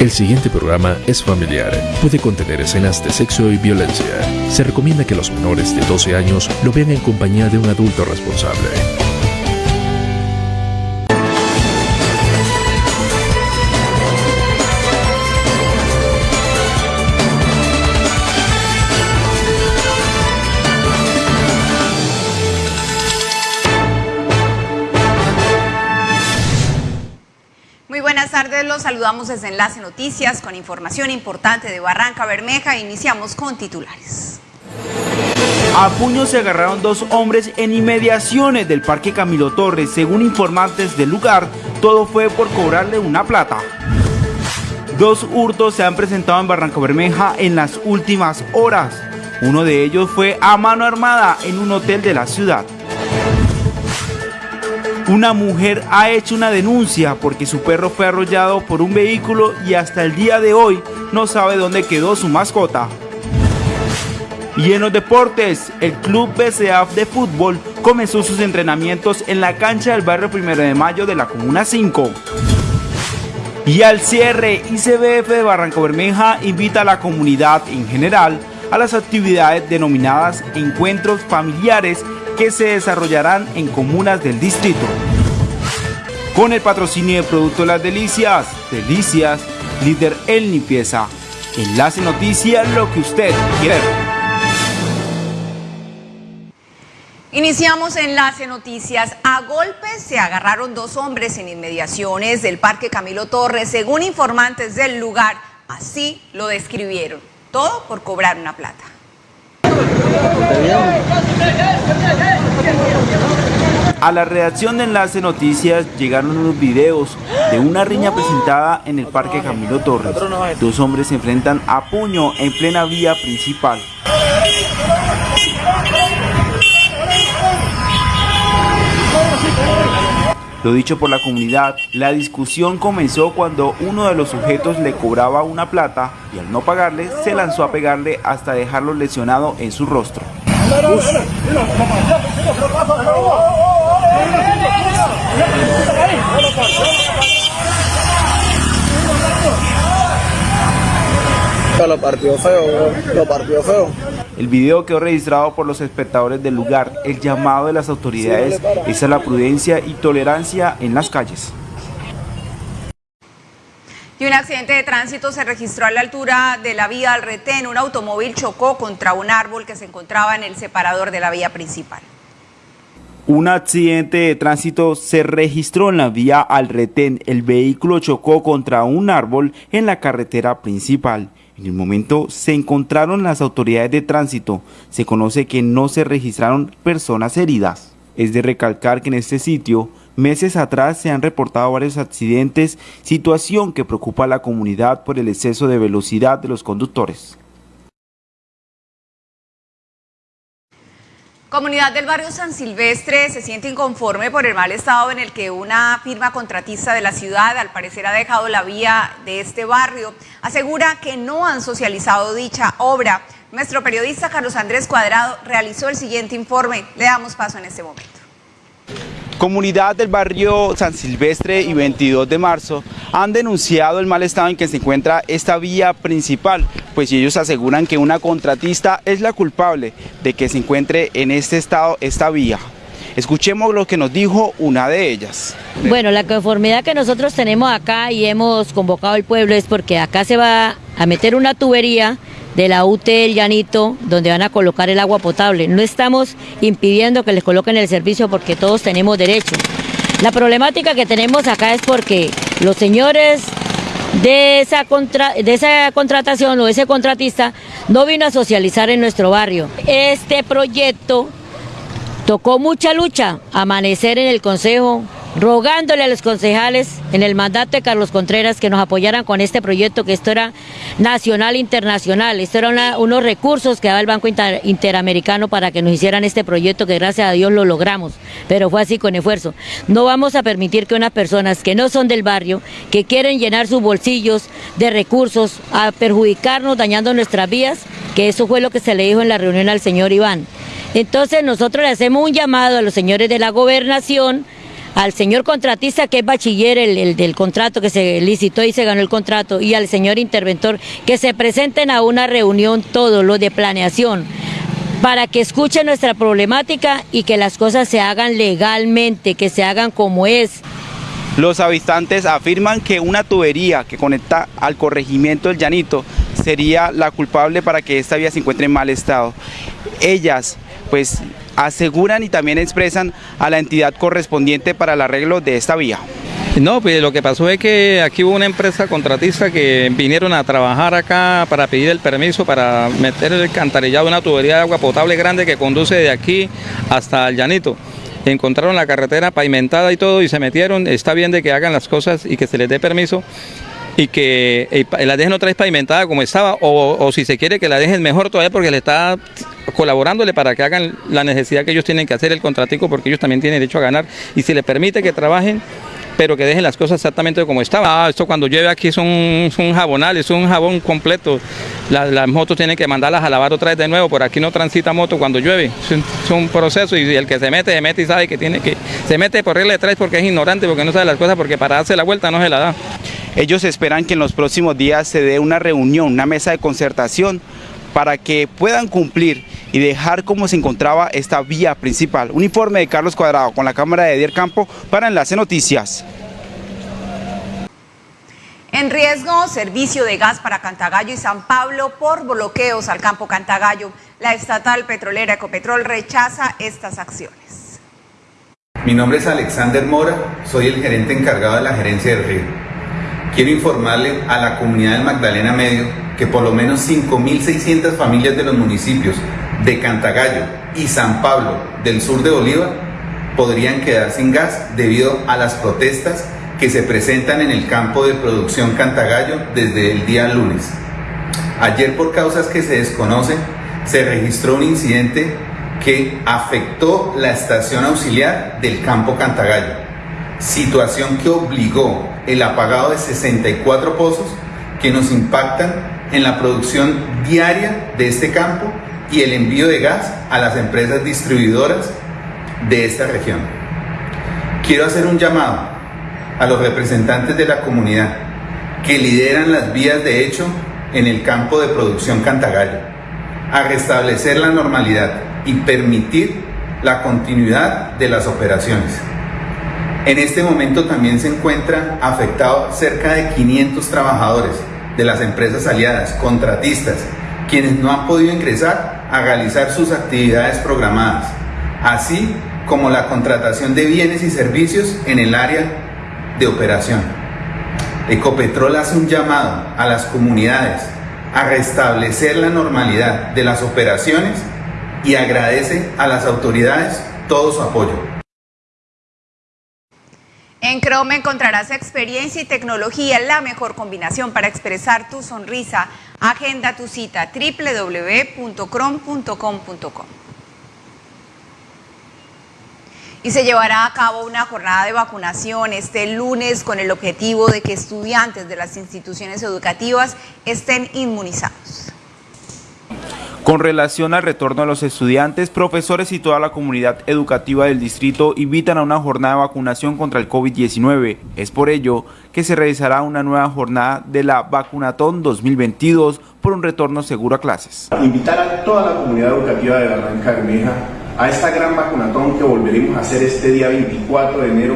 El siguiente programa es familiar. Puede contener escenas de sexo y violencia. Se recomienda que los menores de 12 años lo vean en compañía de un adulto responsable. Saludamos desde Enlace Noticias con información importante de Barranca Bermeja. Iniciamos con titulares. A puños se agarraron dos hombres en inmediaciones del Parque Camilo Torres. Según informantes del lugar, todo fue por cobrarle una plata. Dos hurtos se han presentado en Barranca Bermeja en las últimas horas. Uno de ellos fue a mano armada en un hotel de la ciudad. Una mujer ha hecho una denuncia porque su perro fue arrollado por un vehículo y hasta el día de hoy no sabe dónde quedó su mascota. Y en los deportes, el club BCAF de fútbol comenzó sus entrenamientos en la cancha del barrio Primero de Mayo de la Comuna 5. Y al cierre, ICBF de Barranco Bermeja invita a la comunidad en general a las actividades denominadas encuentros familiares que se desarrollarán en comunas del distrito. Con el patrocinio de Producto Las Delicias, Delicias, líder en limpieza. Enlace Noticias, lo que usted quiere. Iniciamos Enlace Noticias. A golpes se agarraron dos hombres en inmediaciones del Parque Camilo Torres, según informantes del lugar. Así lo describieron. Todo por cobrar una plata. A la redacción de Enlace Noticias llegaron unos videos de una riña presentada en el Parque Camilo Torres. Dos hombres se enfrentan a puño en plena vía principal. Lo dicho por la comunidad, la discusión comenzó cuando uno de los sujetos le cobraba una plata y al no pagarle se lanzó a pegarle hasta dejarlo lesionado en su rostro. Lo partió feo, lo partió feo. El video quedó registrado por los espectadores del lugar. El llamado de las autoridades es a la prudencia y tolerancia en las calles. Y un accidente de tránsito se registró a la altura de la vía al retén. Un automóvil chocó contra un árbol que se encontraba en el separador de la vía principal. Un accidente de tránsito se registró en la vía al retén. El vehículo chocó contra un árbol en la carretera principal. En el momento se encontraron las autoridades de tránsito. Se conoce que no se registraron personas heridas. Es de recalcar que en este sitio, meses atrás se han reportado varios accidentes, situación que preocupa a la comunidad por el exceso de velocidad de los conductores. Comunidad del barrio San Silvestre se siente inconforme por el mal estado en el que una firma contratista de la ciudad al parecer ha dejado la vía de este barrio. Asegura que no han socializado dicha obra. Nuestro periodista Carlos Andrés Cuadrado realizó el siguiente informe. Le damos paso en este momento. Comunidad del barrio San Silvestre y 22 de marzo han denunciado el mal estado en que se encuentra esta vía principal, pues ellos aseguran que una contratista es la culpable de que se encuentre en este estado esta vía. Escuchemos lo que nos dijo una de ellas. Bueno, la conformidad que nosotros tenemos acá y hemos convocado al pueblo es porque acá se va a meter una tubería de la UT El Llanito, donde van a colocar el agua potable. No estamos impidiendo que les coloquen el servicio porque todos tenemos derecho. La problemática que tenemos acá es porque los señores de esa, de esa contratación o ese contratista no vino a socializar en nuestro barrio. Este proyecto tocó mucha lucha, amanecer en el Consejo, rogándole a los concejales en el mandato de Carlos Contreras que nos apoyaran con este proyecto, que esto era nacional e internacional, esto eran unos recursos que daba el Banco Interamericano para que nos hicieran este proyecto, que gracias a Dios lo logramos, pero fue así con esfuerzo. No vamos a permitir que unas personas que no son del barrio, que quieren llenar sus bolsillos de recursos, a perjudicarnos dañando nuestras vías, que eso fue lo que se le dijo en la reunión al señor Iván. Entonces nosotros le hacemos un llamado a los señores de la gobernación, al señor contratista que es bachiller, el, del contrato que se licitó y se ganó el contrato, y al señor interventor que se presenten a una reunión todos los de planeación para que escuchen nuestra problemática y que las cosas se hagan legalmente, que se hagan como es. Los habitantes afirman que una tubería que conecta al corregimiento del Llanito sería la culpable para que esta vía se encuentre en mal estado. Ellas pues aseguran y también expresan a la entidad correspondiente para el arreglo de esta vía. No, pues lo que pasó es que aquí hubo una empresa contratista que vinieron a trabajar acá para pedir el permiso para meter el cantarillado de una tubería de agua potable grande que conduce de aquí hasta el llanito. Encontraron la carretera pavimentada y todo y se metieron. Está bien de que hagan las cosas y que se les dé permiso y que eh, la dejen otra vez pavimentada como estaba o, si se quiere que la dejen mejor todavía porque le está colaborándole para que hagan la necesidad que ellos tienen que hacer el contratico porque ellos también tienen derecho a ganar y si le permite que trabajen pero que dejen las cosas exactamente como estaban. Ah, esto cuando llueve aquí son, un jabonal, es un jabón completo. las motos tienen que mandarlas a lavar otra vez de nuevo, por aquí no transita moto cuando llueve. Es un, proceso y el que se mete, se mete y sabe que tiene que... Se mete por regla de tres porque es ignorante, porque no sabe las cosas, porque para darse la vuelta no se la da. Ellos esperan que en los próximos días se dé una reunión, una mesa de concertación para que puedan cumplir y dejar como se encontraba esta vía principal. Un informe de Carlos Cuadrado con la cámara de Edier Campo para Enlace Noticias. En riesgo, servicio de gas para Cantagallo y San Pablo por bloqueos al campo Cantagallo. La estatal petrolera Ecopetrol rechaza estas acciones. Mi nombre es Alexander Mora, soy el gerente encargado de la gerencia del río. Quiero informarle a la comunidad del Magdalena Medio que por lo menos 5.600 familias de los municipios de Cantagallo y San Pablo del sur de Bolívar podrían quedar sin gas debido a las protestas que se presentan en el campo de producción Cantagallo desde el día lunes. Ayer por causas que se desconocen se registró un incidente que afectó la estación auxiliar del campo Cantagallo, situación que obligó el apagado de 64 pozos que nos impactan en la producción diaria de este campo y el envío de gas a las empresas distribuidoras de esta región. Quiero hacer un llamado a los representantes de la comunidad que lideran las vías de hecho en el campo de producción Cantagallo, a restablecer la normalidad y permitir la continuidad de las operaciones. En este momento también se encuentran afectados cerca de 500 trabajadores de las empresas aliadas, contratistas, quienes no han podido ingresar a realizar sus actividades programadas, así como la contratación de bienes y servicios en el área de operación. Ecopetrol hace un llamado a las comunidades a restablecer la normalidad de las operaciones y agradece a las autoridades todo su apoyo. En Chrome encontrarás experiencia y tecnología, la mejor combinación para expresar tu sonrisa. Agenda tu cita www.chrome.com.com. Y se llevará a cabo una jornada de vacunación este lunes con el objetivo de que estudiantes de las instituciones educativas estén inmunizados. Con relación al retorno de los estudiantes, profesores y toda la comunidad educativa del distrito invitan a una jornada de vacunación contra el COVID-19. Es por ello que se realizará una nueva jornada de la Vacunatón 2022 por un retorno seguro a clases. Invitar a toda la comunidad educativa de Barranca Bermeja a esta gran vacunatón que volveremos a hacer este día 24 de enero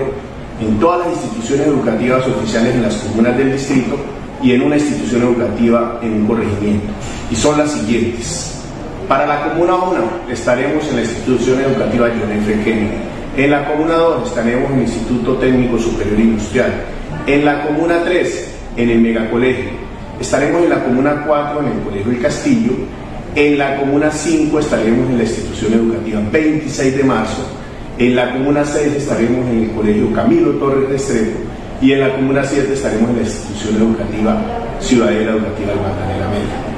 en todas las instituciones educativas oficiales en las comunas del distrito y en una institución educativa en un corregimiento. Y son las siguientes. Para la Comuna 1 estaremos en la institución educativa John F. Kennedy. En la Comuna 2 estaremos en el Instituto Técnico Superior Industrial. En la Comuna 3 en el Megacolegio. Estaremos en la Comuna 4 en el Colegio El Castillo. En la Comuna 5 estaremos en la institución educativa 26 de marzo. En la Comuna 6 estaremos en el Colegio Camilo Torres Restrepo. Y en la Comuna 7 estaremos en la institución educativa Ciudadela Educativa del Magdalena Media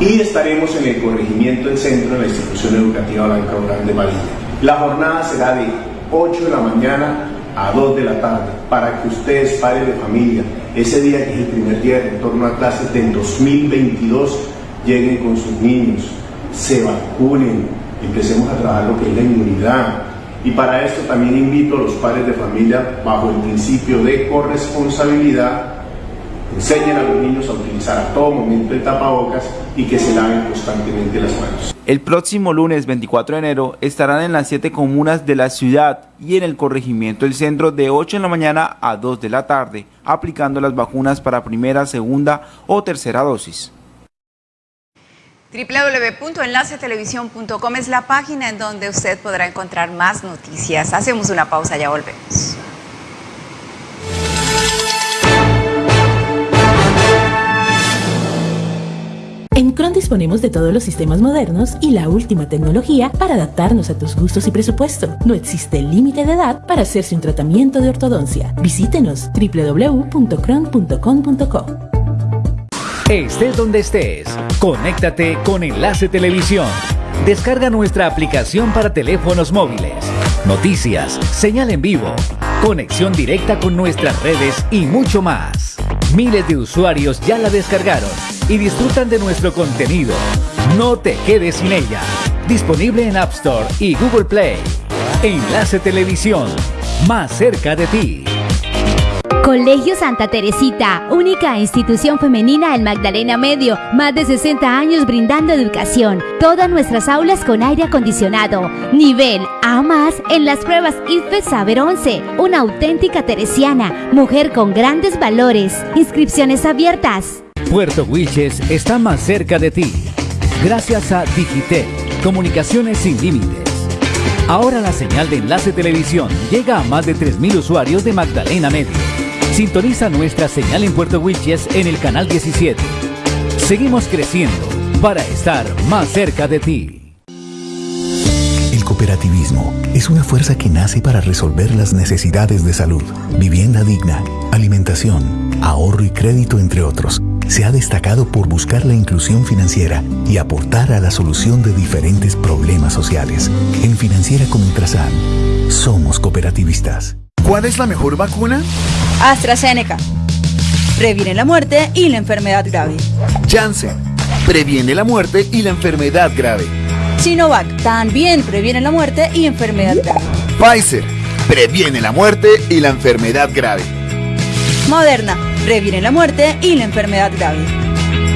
y estaremos en el corregimiento del centro de la institución educativa Blanca Urán de Marilla. La jornada será de 8 de la mañana a 2 de la tarde para que ustedes, padres de familia, ese día que es el primer día de retorno a clases del 2022, lleguen con sus niños, se vacunen, empecemos a trabajar lo que es la inmunidad, Y para esto también invito a los padres de familia, bajo el principio de corresponsabilidad, enseñen a los niños a utilizar a todo momento el tapabocas y que se laven constantemente las manos. El próximo lunes 24 de enero estarán en las siete comunas de la ciudad y en el corregimiento del centro de 8 de la mañana a 2 de la tarde, aplicando las vacunas para primera, segunda o tercera dosis www.enlacetelevisión.com es la página en donde usted podrá encontrar más noticias. Hacemos una pausa, ya volvemos. Disponemos de todos los sistemas modernos y la última tecnología para adaptarnos a tus gustos y presupuesto. No existe límite de edad para hacerse un tratamiento de ortodoncia. Visítenos www.cron.com.co. Estés donde estés, conéctate con Enlace Televisión. Descarga nuestra aplicación para teléfonos móviles. Noticias, señal en vivo, conexión directa con nuestras redes y mucho más. Miles de usuarios ya la descargaron y disfrutan de nuestro contenido. No te quedes sin ella. Disponible en App Store y Google Play. Enlace Televisión, más cerca de ti. Colegio Santa Teresita, única institución femenina en Magdalena Medio, más de 60 años brindando educación. Todas nuestras aulas con aire acondicionado. Nivel A más en las pruebas IFE Saber 11. Una auténtica teresiana, mujer con grandes valores. Inscripciones abiertas. Puerto Wilches está más cerca de ti. Gracias a Digitel, comunicaciones sin límites. Ahora la señal de enlace televisión llega a más de 3.000 usuarios de Magdalena Medio. Sintoniza nuestra señal en Puerto Wilches en el canal 17. Seguimos creciendo para estar más cerca de ti. El cooperativismo es una fuerza que nace para resolver las necesidades de salud, vivienda digna, alimentación, ahorro y crédito, entre otros. Se ha destacado por buscar la inclusión financiera y aportar a la solución de diferentes problemas sociales. En Financiera como Ultrasan, somos cooperativistas. ¿Cuál es la mejor vacuna? AstraZeneca. Previene la muerte y la enfermedad grave. Janssen. Previene la muerte y la enfermedad grave. Sinovac. También previene la muerte y enfermedad grave. Pfizer. Previene la muerte y la enfermedad grave. Moderna. Previene la muerte y la enfermedad grave.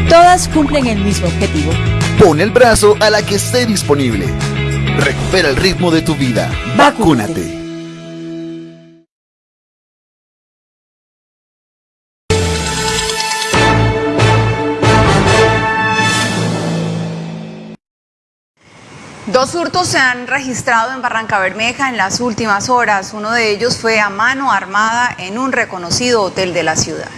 Todas cumplen el mismo objetivo. Pon el brazo a la que esté disponible. Recupera el ritmo de tu vida. Vacúnate. Dos hurtos se han registrado en Barranca Bermeja en las últimas horas. Uno de ellos fue a mano armada en un reconocido hotel de la ciudad.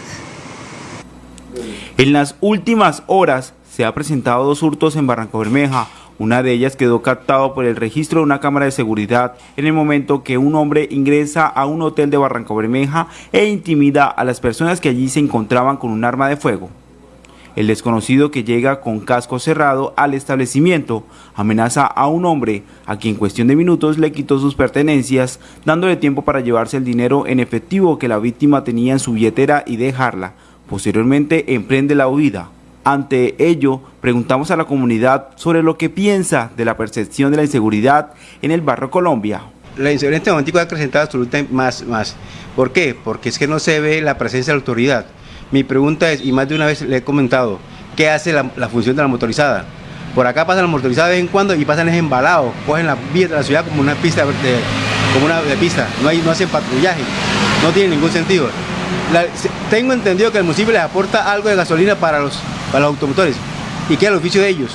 En las últimas horas se han presentado dos hurtos en Barranca Bermeja. Una de ellas quedó captado por el registro de una cámara de seguridad en el momento que un hombre ingresa a un hotel de Barranca Bermeja e intimida a las personas que allí se encontraban con un arma de fuego. El desconocido que llega con casco cerrado al establecimiento amenaza a un hombre a quien en cuestión de minutos le quitó sus pertenencias, dándole tiempo para llevarse el dinero en efectivo que la víctima tenía en su billetera y dejarla. Posteriormente emprende la huida. Ante ello, preguntamos a la comunidad sobre lo que piensa de la percepción de la inseguridad en el barrio Colombia. La inseguridad en este momento ha acrecentado absolutamente más, más. ¿Por qué? Porque es que no se ve la presencia de la autoridad. Mi pregunta es, y más de una vez le he comentado, ¿qué hace la, función de la motorizada? Por acá pasan la motorizada de vez en cuando y pasan embalados, cogen la vía de la ciudad como una pista como una de pista, no, hay, no hacen patrullaje, no tiene ningún sentido. tengo entendido que el municipio les aporta algo de gasolina para los, para los automotores y que es el oficio de ellos.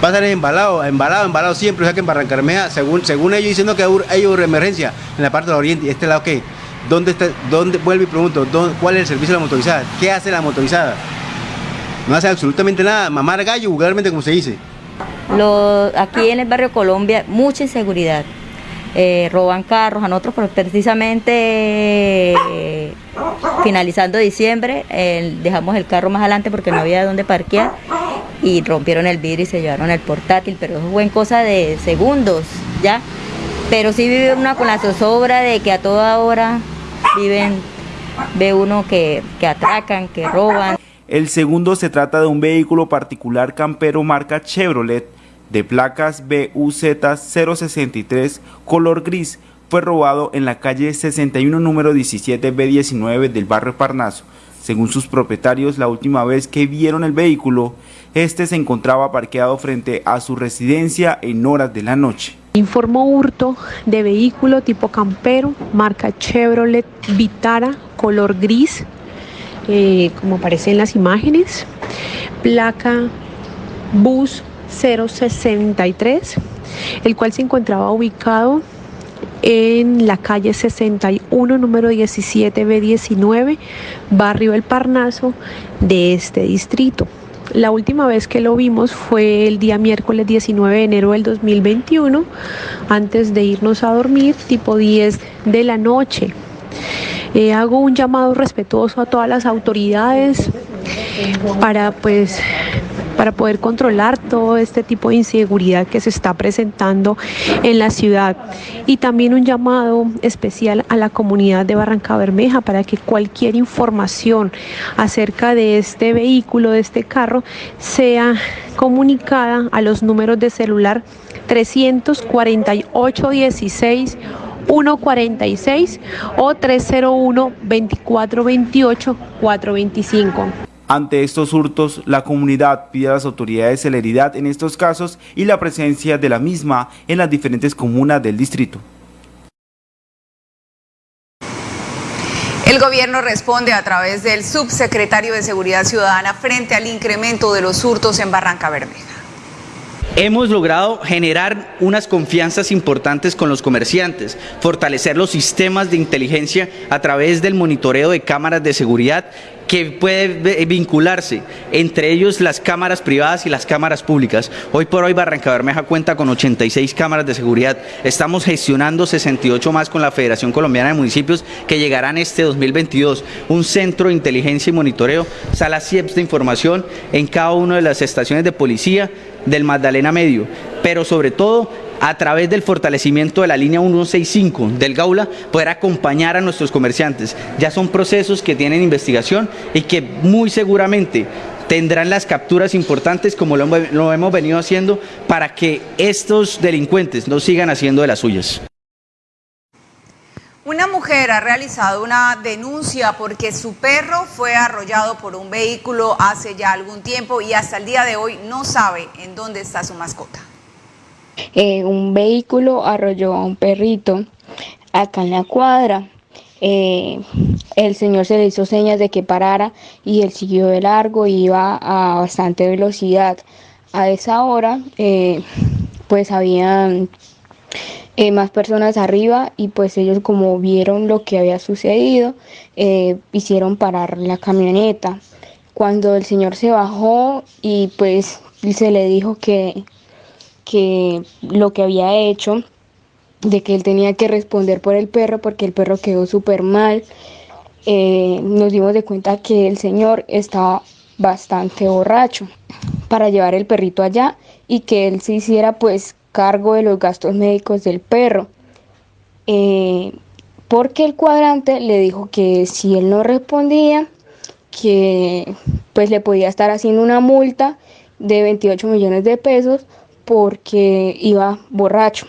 Pasan embalados, embalados, embalados siempre, o sea que en Barrancarmea, según, según ellos diciendo que hay una emergencia en la parte del oriente y este lado que ¿Dónde está, dónde, vuelvo y pregunto, ¿cuál es el servicio de la motorizada? ¿Qué hace la motorizada? No hace absolutamente nada, mamar gallo vulgarmente como se dice. aquí en el barrio Colombia, mucha inseguridad. Eh, roban carros a nosotros precisamente eh, finalizando diciembre dejamos el carro más adelante porque no había dónde parquear y rompieron el vidrio y se llevaron el portátil pero eso fue en cosa de segundos ya pero sí vive una con la zozobra de que a toda hora viven, ve uno que, que atracan, que roban. El segundo se trata de un vehículo particular campero marca Chevrolet de placas BUZ 063 color gris fue robado en la calle 61 número 17 B19 del barrio Parnaso. Según sus propietarios, la última vez que vieron el vehículo, este se encontraba parqueado frente a su residencia en horas de la noche. Informó hurto de vehículo tipo campero, marca Chevrolet Vitara, color gris, eh, como aparece en las imágenes, placa bus 063, el cual se encontraba ubicado en la calle 61, número 17 B19, barrio El Parnaso de este distrito. La última vez que lo vimos fue el día miércoles 19 de enero del 2021, antes de irnos a dormir, tipo 10 de la noche. Eh, hago un llamado respetuoso a todas las autoridades para pues para poder controlar todo este tipo de inseguridad que se está presentando en la ciudad. Y también un llamado especial a la comunidad de Barranca Bermeja para que cualquier información acerca de este vehículo, de este carro, sea comunicada a los números de celular 348 16 146 o 301 2428 425. Ante estos hurtos, la comunidad pide a las autoridades celeridad en estos casos y la presencia de la misma en las diferentes comunas del distrito. El gobierno responde a través del subsecretario de Seguridad Ciudadana frente al incremento de los hurtos en Barranca Bermeja. Hemos logrado generar unas confianzas importantes con los comerciantes, fortalecer los sistemas de inteligencia a través del monitoreo de cámaras de seguridad que puede vincularse entre ellos las cámaras privadas y las cámaras públicas. Hoy por hoy Barranca Bermeja cuenta con 86 cámaras de seguridad. Estamos gestionando 68 más con la Federación Colombiana de Municipios que llegarán este 2022. Un centro de inteligencia y monitoreo, salas CIEPS de información en cada una de las estaciones de policía del Magdalena Medio, pero sobre todo a través del fortalecimiento de la línea 165 del Gaula, poder acompañar a nuestros comerciantes. Ya son procesos que tienen investigación y que muy seguramente tendrán las capturas importantes como lo, lo hemos venido haciendo para que estos delincuentes no sigan haciendo de las suyas. Una mujer ha realizado una denuncia porque su perro fue arrollado por un vehículo hace ya algún tiempo y hasta el día de hoy no sabe en dónde está su mascota. Eh, un vehículo arrolló a un perrito acá en la cuadra. Eh, el señor se le hizo señas de que parara y él siguió de largo y iba a bastante velocidad. A esa hora, eh, pues habían más personas arriba y pues ellos como vieron lo que había sucedido, hicieron parar la camioneta. Cuando el señor se bajó y pues se le dijo que que lo que había hecho, de que él tenía que responder por el perro porque el perro quedó súper mal, eh, nos dimos de cuenta que el señor estaba bastante borracho para llevar el perrito allá y que él se hiciera pues cargo de los gastos médicos del perro. Eh, porque el cuadrante le dijo que si él no respondía, que pues le podía estar haciendo una multa de 28 millones de pesos porque iba borracho.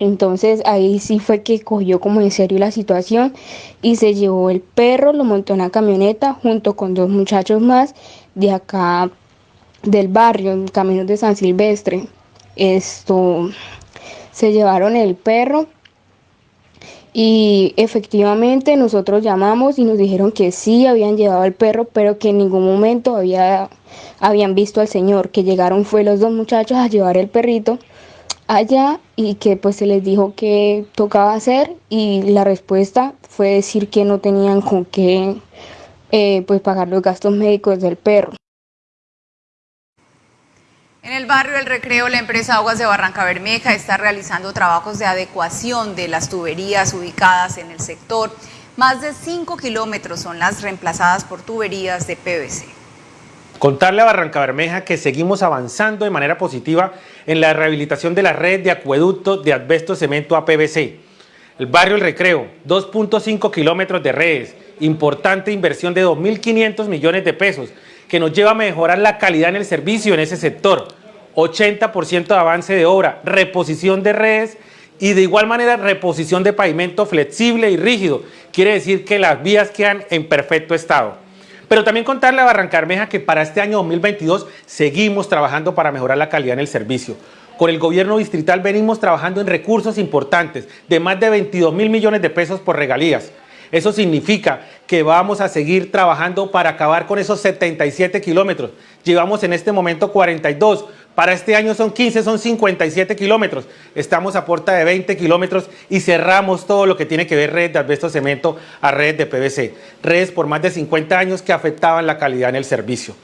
Entonces ahí sí fue que cogió como en serio la situación y se llevó el perro, lo montó en la camioneta junto con dos muchachos más de acá del barrio, en Caminos de San Silvestre. Esto se llevaron el perro y efectivamente nosotros llamamos y nos dijeron que sí habían llevado el perro, pero que en ningún momento había, habían visto al señor, que llegaron fue los dos muchachos a llevar el perrito allá y que pues se les dijo que tocaba hacer y la respuesta fue decir que no tenían con qué eh, pues pagar los gastos médicos del perro. En el barrio El Recreo, la empresa Aguas de Barranca Bermeja está realizando trabajos de adecuación de las tuberías ubicadas en el sector. Más de 5 kilómetros son las reemplazadas por tuberías de PVC. Contarle a Barranca Bermeja que seguimos avanzando de manera positiva en la rehabilitación de la red de acueducto de asbesto cemento a PVC. El barrio El Recreo, 2.5 kilómetros de redes, importante inversión de 2.500 millones de pesos que nos lleva a mejorar la calidad en el servicio en ese sector. 80% de avance de obra, reposición de redes y de igual manera reposición de pavimento flexible y rígido. Quiere decir que las vías quedan en perfecto estado. Pero también contarle a Barrancarmeja que para este año 2022 seguimos trabajando para mejorar la calidad en el servicio. Con el gobierno distrital venimos trabajando en recursos importantes de más de 22 mil millones de pesos por regalías. Eso significa que vamos a seguir trabajando para acabar con esos 77 kilómetros. Llevamos en este momento 42. Para este año son 15, son 57 kilómetros. Estamos a puerta de 20 kilómetros y cerramos todo lo que tiene que ver red de asbesto cemento a red de PVC. Redes por más de 50 años que afectaban la calidad en el servicio.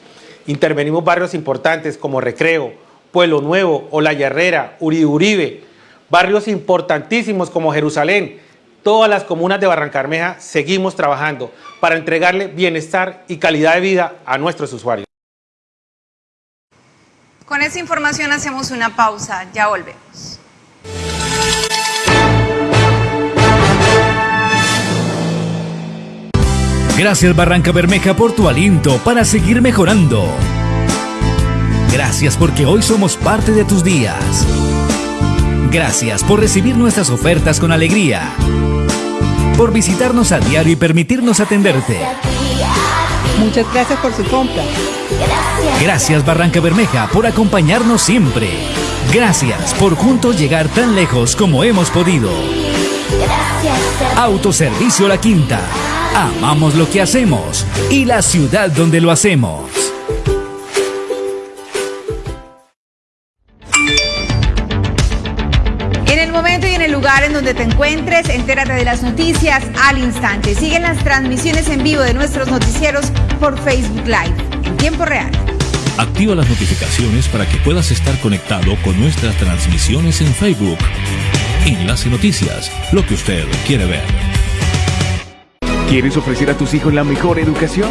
Intervenimos barrios importantes como Recreo, Pueblo Nuevo, Olaya Herrera, Uribe Uribe. Barrios importantísimos como Jerusalén, todas las comunas de Barrancarmeja seguimos trabajando para entregarle bienestar y calidad de vida a nuestros usuarios. Con esta información hacemos una pausa, ya volvemos. Gracias Barranca Bermeja por tu aliento para seguir mejorando. Gracias porque hoy somos parte de tus días. Gracias por recibir nuestras ofertas con alegría. Por visitarnos a diario y permitirnos atenderte. Muchas gracias por su compra. Gracias Barranca Bermeja por acompañarnos siempre. Gracias por juntos llegar tan lejos como hemos podido. Autoservicio La Quinta. Amamos lo que hacemos y la ciudad donde lo hacemos. Lugar en donde te encuentres, entérate de las noticias al instante. Siguen las transmisiones en vivo de nuestros noticieros por Facebook Live en tiempo real. Activa las notificaciones para que puedas estar conectado con nuestras transmisiones en Facebook. Enlace Noticias, lo que usted quiere ver. ¿Quieres ofrecer a tus hijos la mejor educación?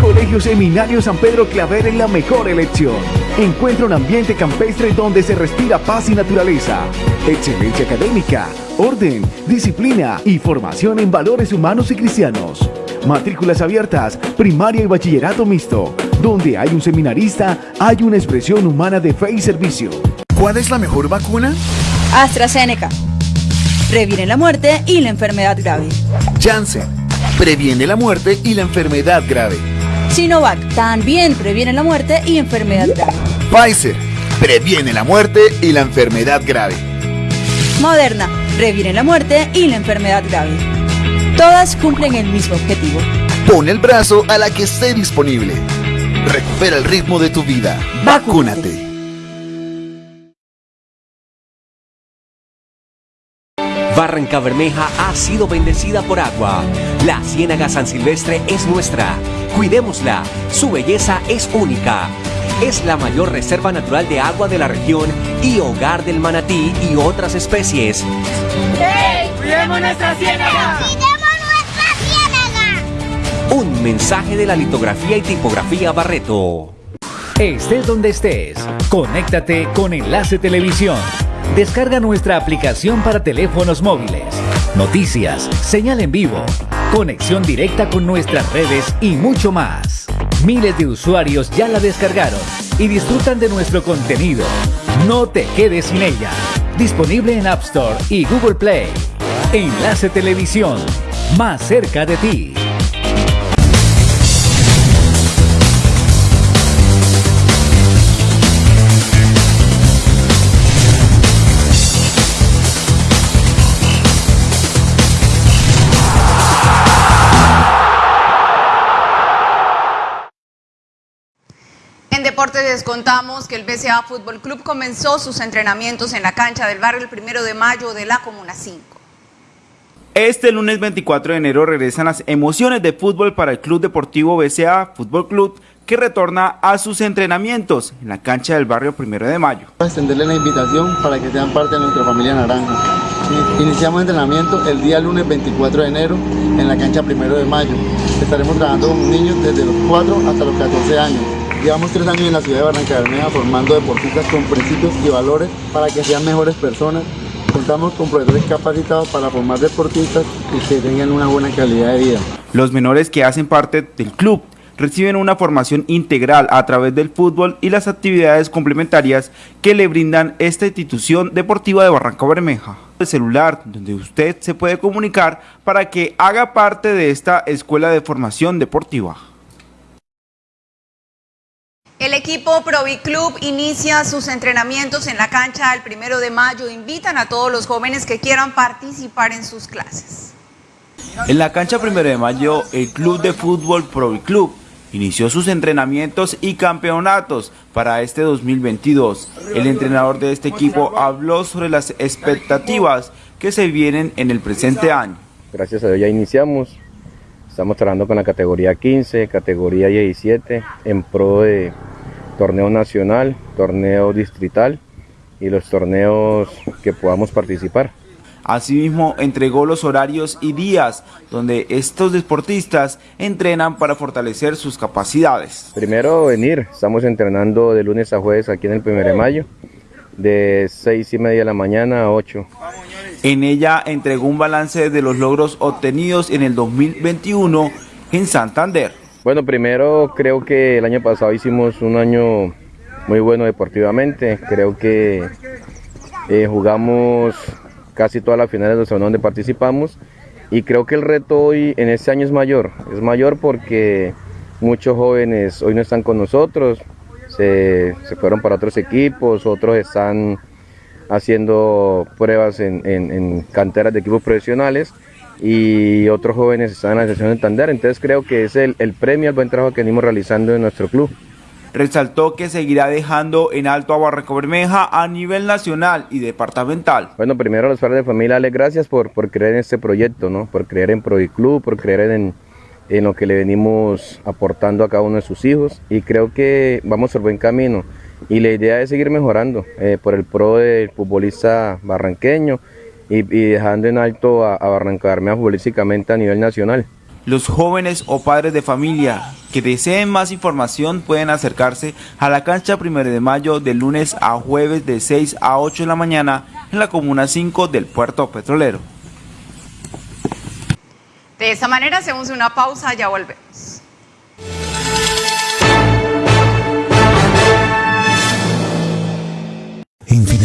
Colegio Seminario San Pedro Claver es la mejor elección. Encuentra un ambiente campestre donde se respira paz y naturaleza, excelencia académica, orden, disciplina y formación en valores humanos y cristianos. Matrículas abiertas, primaria y bachillerato mixto. Donde hay un seminarista, hay una expresión humana de fe y servicio. ¿Cuál es la mejor vacuna? AstraZeneca. Previene la muerte y la enfermedad grave. Janssen. Previene la muerte y la enfermedad grave. Sinovac. También previene la muerte y enfermedad grave. Pfizer. Previene la muerte y la enfermedad grave. Moderna. Previene la muerte y la enfermedad grave. Todas cumplen el mismo objetivo. Pon el brazo a la que esté disponible. Recupera el ritmo de tu vida. Vacúnate. Barranca Bermeja ha sido bendecida por agua. La Ciénaga San Silvestre es nuestra. Cuidémosla. Su belleza es única. Es la mayor reserva natural de agua de la región y hogar del manatí y otras especies. ¡Hey! ¡Cuidemos nuestra ciénaga! Un mensaje de la litografía y tipografía Barreto. Estés donde estés, conéctate con Enlace Televisión. Descarga nuestra aplicación para teléfonos móviles. Noticias, señal en vivo, conexión directa con nuestras redes y mucho más. Miles de usuarios ya la descargaron y disfrutan de nuestro contenido. No te quedes sin ella. Disponible en App Store y Google Play. Enlace Televisión, más cerca de ti. Deportes les contamos que el BCA Fútbol Club comenzó sus entrenamientos en la cancha del barrio el primero de mayo de la Comuna 5. Este lunes 24 de enero regresan las emociones de fútbol para el Club Deportivo BCA Fútbol Club que retorna a sus entrenamientos en la cancha del barrio primero de mayo. extenderle la invitación para que sean parte de nuestra familia naranja. Iniciamos entrenamiento el día lunes 24 de enero en la cancha primero de mayo. Estaremos trabajando con niños desde los 4 hasta los 14 años. Llevamos tres años en la ciudad de Barranca Bermeja formando deportistas con principios y valores para que sean mejores personas. Contamos con profesores capacitados para formar deportistas y que tengan una buena calidad de vida. Los menores que hacen parte del club reciben una formación integral a través del fútbol y las actividades complementarias que le brindan esta institución deportiva de Barranca Bermeja. El celular donde usted se puede comunicar para que haga parte de esta escuela de formación deportiva. El equipo Provi Club inicia sus entrenamientos en la cancha el primero de mayo. Invitan a todos los jóvenes que quieran participar en sus clases. En la cancha primero de mayo, el club de fútbol Provi Club inició sus entrenamientos y campeonatos para este 2022. El entrenador de este equipo habló sobre las expectativas que se vienen en el presente año. Gracias a Dios ya iniciamos. Estamos trabajando con la categoría 15, categoría 17 en pro de torneo nacional, torneo distrital y los torneos que podamos participar. Asimismo, entregó los horarios y días donde estos deportistas entrenan para fortalecer sus capacidades. Primero venir, estamos entrenando de lunes a jueves aquí en el 1 de mayo, de 6 y media de la mañana a 8. En ella entregó un balance de los logros obtenidos en el 2021 en Santander. Bueno, primero creo que el año pasado hicimos un año muy bueno deportivamente. Creo que eh, jugamos casi todas las finales de los donde participamos y creo que el reto hoy en este año es mayor. Es mayor porque muchos jóvenes hoy no están con nosotros, se, fueron para otros equipos, otros están haciendo pruebas en, canteras de equipos profesionales y otros jóvenes están en la sesión de Tander. Entonces creo que es el, el premio al buen trabajo que venimos realizando en nuestro club. Resaltó que seguirá dejando en alto a Barranco Bermeja a nivel nacional y departamental. Bueno, primero a los padres de familia, darles gracias por, por creer en este proyecto, ¿no? por creer en Club, por creer en, en lo que le venimos aportando a cada uno de sus hijos y creo que vamos por buen camino y la idea es seguir mejorando eh, por el pro del futbolista barranqueño y, dejando en alto a, a Barranca Bermeja futbolísticamente a nivel nacional. Los jóvenes o padres de familia que deseen más información pueden acercarse a la cancha 1 de mayo de lunes a jueves de 6 a 8 de la mañana en la Comuna 5 del Puerto Petrolero. De esta manera hacemos una pausa, ya volvemos.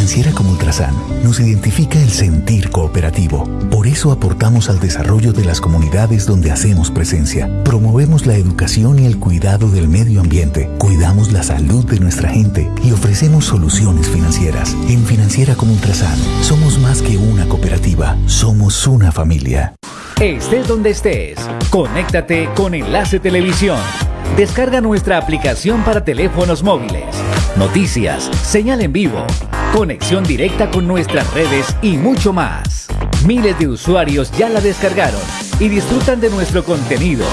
Financiera como Ultrasan nos identifica el sentir cooperativo. Por eso aportamos al desarrollo de las comunidades donde hacemos presencia. Promovemos la educación y el cuidado del medio ambiente. Cuidamos la salud de nuestra gente y ofrecemos soluciones financieras. En Financiera como Ultrasan somos más que una cooperativa, somos una familia. Estés donde estés, conéctate con Enlace Televisión. Descarga nuestra aplicación para teléfonos móviles. Noticias, señal en vivo conexión directa con nuestras redes y mucho más. Miles de usuarios ya la descargaron y disfrutan de nuestro contenido.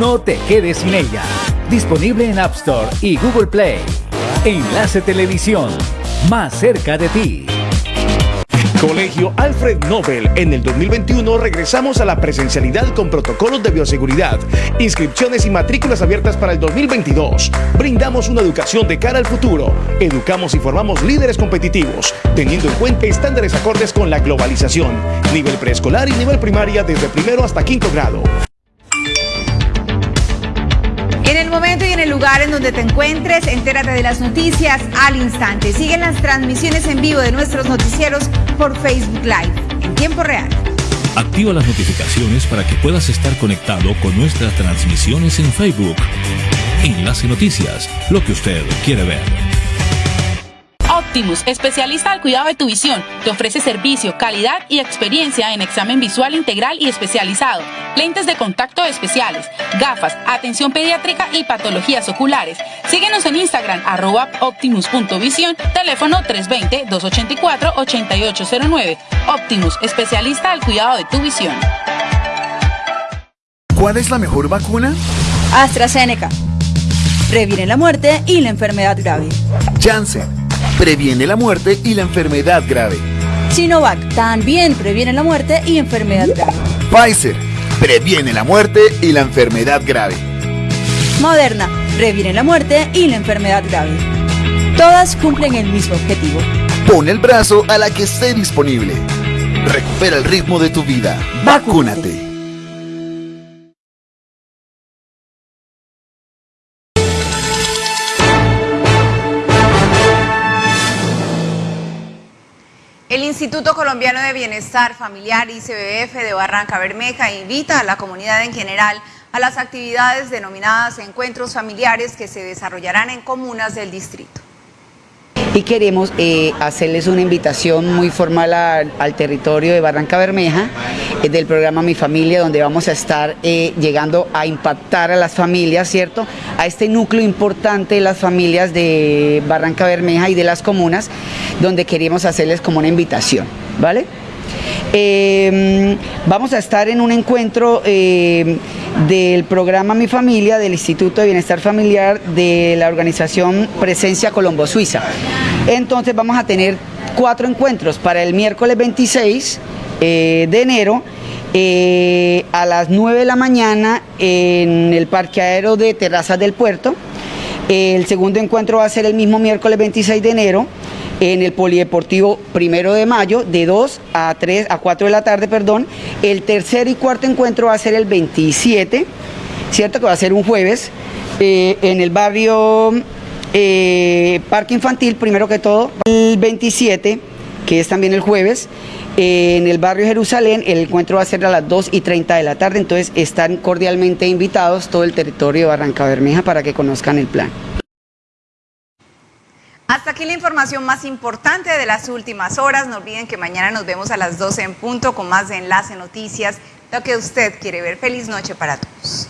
No te quedes sin ella. Disponible en App Store y Google Play. Enlace Televisión, más cerca de ti. Colegio Alfred Nobel. En el 2021 regresamos a la presencialidad con protocolos de bioseguridad, inscripciones y matrículas abiertas para el 2022. Brindamos una educación de cara al futuro. Educamos y formamos líderes competitivos, teniendo en cuenta estándares acordes con la globalización. Nivel preescolar y nivel primaria desde primero hasta quinto grado. En el momento y en el lugar en donde te encuentres, entérate de las noticias al instante. Siguen las transmisiones en vivo de nuestros noticieros por Facebook Live en tiempo real. Activa las notificaciones para que puedas estar conectado con nuestras transmisiones en Facebook. Enlace Noticias, lo que usted quiere ver. Optimus, especialista al cuidado de tu visión, te ofrece servicio, calidad y experiencia en examen visual integral y especializado, lentes de contacto especiales, gafas, atención pediátrica y patologías oculares. Síguenos en Instagram, arroba optimus.visión, teléfono 320-284-8809. Optimus, especialista al cuidado de tu visión. ¿Cuál es la mejor vacuna? AstraZeneca. Previene la muerte y la enfermedad grave. Janssen previene la muerte y la enfermedad grave. Sinovac también previene la muerte y enfermedad grave. Pfizer previene la muerte y la enfermedad grave. Moderna previene la muerte y la enfermedad grave. Todas cumplen el mismo objetivo. Pon el brazo a la que esté disponible. Recupera el ritmo de tu vida. Vacúnate. Instituto Colombiano de Bienestar Familiar ICBF de Barranca Bermeja invita a la comunidad en general a las actividades denominadas encuentros familiares que se desarrollarán en comunas del distrito y queremos eh, hacerles una invitación muy formal al territorio de Barranca Bermeja eh, del programa Mi Familia, donde vamos a estar eh, llegando a impactar a las familias, ¿cierto? A este núcleo importante de las familias de Barranca Bermeja y de las comunas, donde queremos hacerles como una invitación, ¿vale? Em, vamos a estar en un encuentro em, del programa Mi Familia, del Instituto de Bienestar Familiar de la organización Presencia Colombo Suiza. Entonces vamos a tener cuatro encuentros para el miércoles 26 eh, de enero eh, a las 9 de la mañana en el parqueadero de Terrazas del Puerto. El segundo encuentro va a ser el mismo miércoles 26 de enero en el Polideportivo primero de mayo, de 2 a 3 a 4 de la tarde, perdón. El tercer y cuarto encuentro va a ser el 27, ¿cierto? Que va a ser un jueves, eh, en el barrio eh, Parque Infantil, primero que todo. El 27, que es también el jueves, en el barrio Jerusalén, el encuentro va a ser a las 2 y 30 de la tarde, entonces están cordialmente invitados todo el territorio de Barranca Bermeja para que conozcan el plan. Hasta aquí la información más importante de las últimas horas. No olviden que mañana nos vemos a las 12 en punto con más de Enlace Noticias, lo que usted quiere ver. Feliz noche para todos.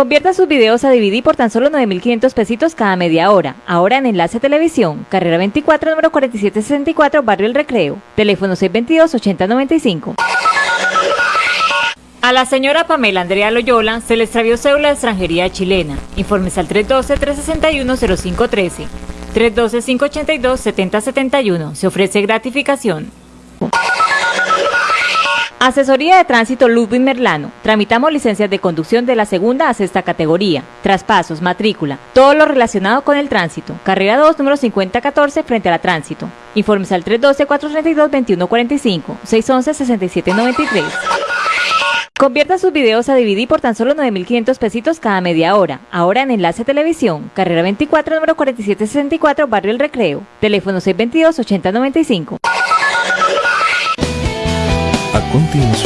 Convierta sus videos a DVD por tan solo 9.500 pesitos cada media hora. Ahora en Enlace Televisión, carrera 24, número 4764, Barrio El Recreo. Teléfono 622-8095. A la señora Pamela Andrea Loyola se le extravió cédula de extranjería chilena. Informes al 312-361-0513. 312-582-7071. Se ofrece gratificación. Asesoría de Tránsito Ludwig Merlano. Tramitamos licencias de conducción de la segunda a sexta categoría, traspasos, matrícula, todo lo relacionado con el tránsito. Carrera 2, número 5014, frente a la tránsito. Informes al 312-432-2145, 611-6793. Convierta sus videos a DVD por tan solo 9.500 pesitos cada media hora. Ahora en Enlace Televisión, carrera 24, número 4764, Barrio El Recreo. Teléfono 622-8095. A continuación.